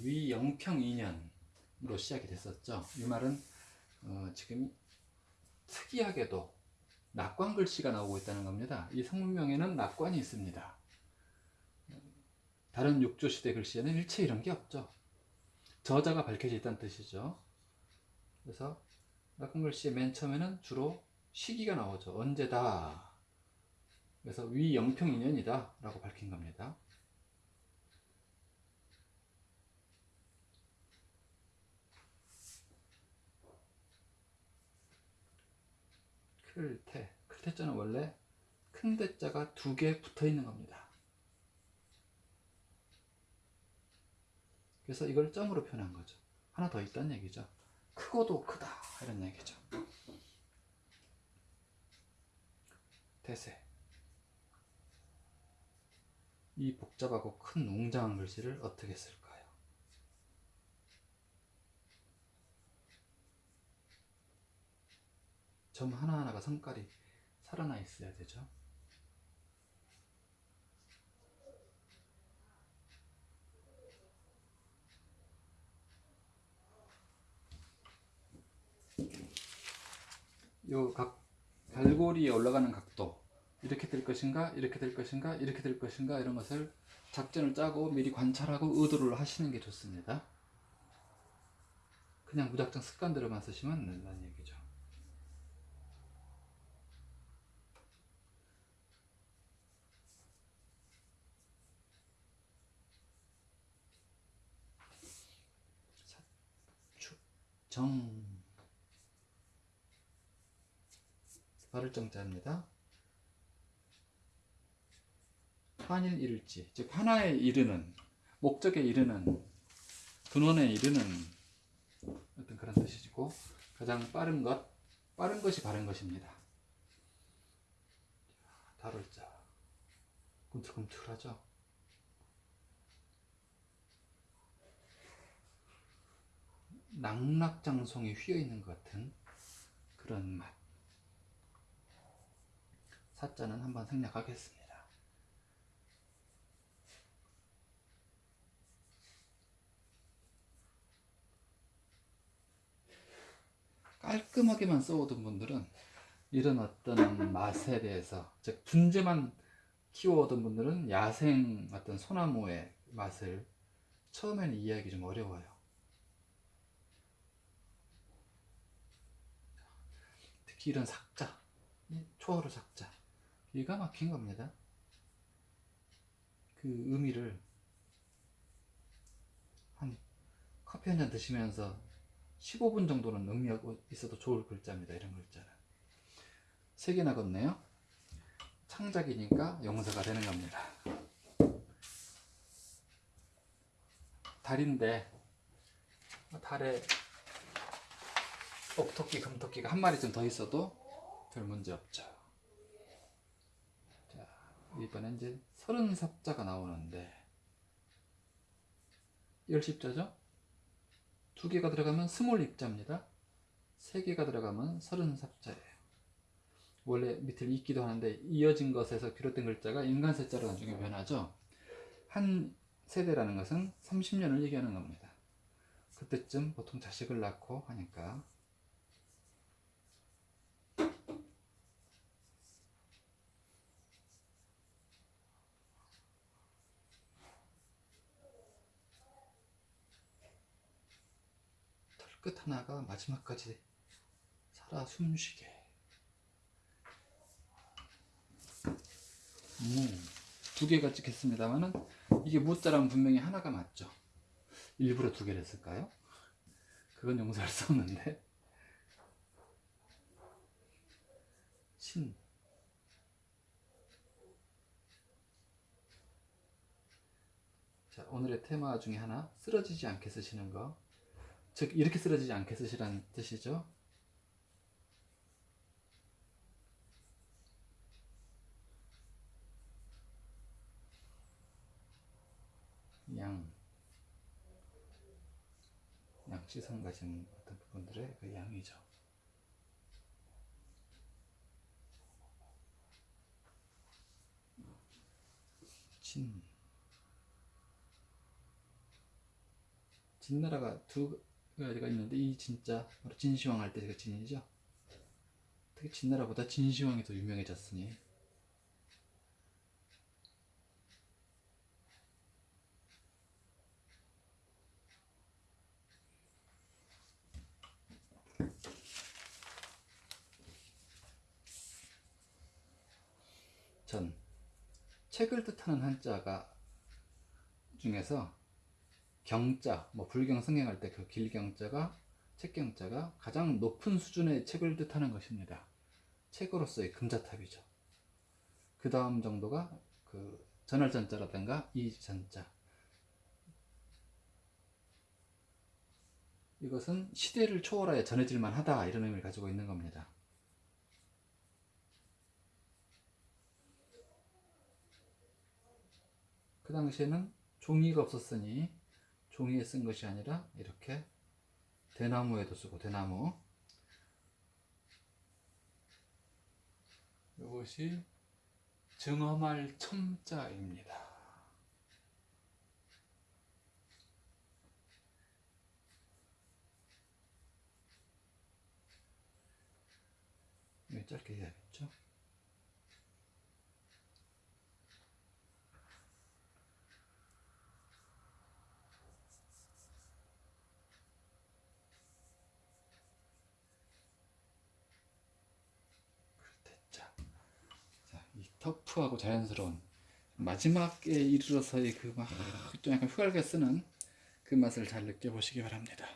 위 영평 2년으로 시작이 됐었죠. 이 말은 어, 지금 특이하게도 낙관 글씨가 나오고 있다는 겁니다. 이 성문명에는 낙관이 있습니다. 다른 육조 시대 글씨에는 일체 이런 게 없죠. 저자가 밝혀져 있다는 뜻이죠. 그래서 낙관 글씨의 맨 처음에는 주로 시기가 나오죠. 언제다. 그래서 위 영평 2년이다 라고 밝힌 겁니다. 클테 클테자는 원래 큰 대자가 두 개 붙어 있는 겁니다. 그래서 이걸 점으로 표현한 거죠. 하나 더 있다는 얘기죠. 크고도 크다 이런 얘기죠. 대세 이 복잡하고 큰 웅장한 글씨를 어떻게 쓸까요? 점 하나하나가 성깔이 살아나 있어야 되죠. 요각 갈고리에 올라가는 각도 이렇게 될 것인가 이렇게 될 것인가 이렇게 될 것인가 이런 것을 작전을 짜고 미리 관찰하고 의도를 하시는 게 좋습니다. 그냥 무작정 습관대로만 쓰시면 안 된다는 얘기죠. 정 발을 정자입니다. 한일 이를지 즉 하나에 이르는 목적에 이르는 근원에 이르는 어떤 그런 뜻이고 가장 빠른 것 빠른 것이 바른 것입니다. 다룰 자 꿈틀꿈틀하죠. 낙락장송이 휘어있는 것 같은 그런 맛 사자는 한번 생략하겠습니다. 깔끔하게만 써오던 분들은 이런 어떤 맛에 대해서 즉 분재만 키워오던 분들은 야생 어떤 소나무의 맛을 처음에는 이해하기 좀 어려워요. 특히 이런 삭자, 초월호 삭자 기가 막힌 겁니다. 그 의미를 한 커피 한 잔 드시면서 15분 정도는 의미하고 있어도 좋을 글자입니다. 이런 글자는. 세 개나 걷네요. 창작이니까 용서가 되는 겁니다. 달인데 달에 옥토끼, 금토끼가 한 마리 좀더 있어도 별 문제 없죠. 자, 이번엔 이제 서른 삽자가 나오는데 열십자죠? 두 개가 들어가면 스물 입자입니다. 세 개가 들어가면 서른 삽자예요. 원래 밑을 잇기도 하는데 이어진 것에서 비롯된 글자가 인간 세자로 나중에 변하죠. 한 세대라는 것은 30년을 얘기하는 겁니다. 그때쯤 보통 자식을 낳고 하니까 끝 하나가 마지막까지 살아 숨쉬게. 음, 두 개가 찍혔습니다만은 이게 무자랑 분명히 하나가 맞죠. 일부러 두 개를 했을까요? 그건 용서할 수 없는데. 신. 자, 오늘의 테마 중에 하나 쓰러지지 않게 쓰시는 거 즉 이렇게 쓰러지지 않게 쓰시라는 뜻이죠. 양 양시성 가진 어떤 부분들의 그 양이죠. 진 진나라가 두 가지가 있는데 이 진짜 바로 진시황 할때그 진이죠. 특히 진나라보다 진시황이 더 유명해졌으니 전 책을 뜻하는 한자가 중에서 경자, 뭐 불경 성경할 때 그 길경자가 책경자가 가장 높은 수준의 책을 뜻하는 것입니다. 책으로서의 금자탑이죠. 그 다음 정도가 그 전할전자라든가 이전자. 이것은 시대를 초월하여 전해질 만 하다 이런 의미를 가지고 있는 겁니다. 그 당시에는 종이가 없었으니 종이에 쓴 것이 아니라 이렇게 대나무에도 쓰고 대나무 이것이 증엄할 첨자입니다. 짧게 해야겠죠? 됐자. 자, 이 터프하고 자연스러운 마지막에 이르러서의 그 막 좀 약간 휘갈게 쓰는 그 맛을 잘 느껴보시기 바랍니다.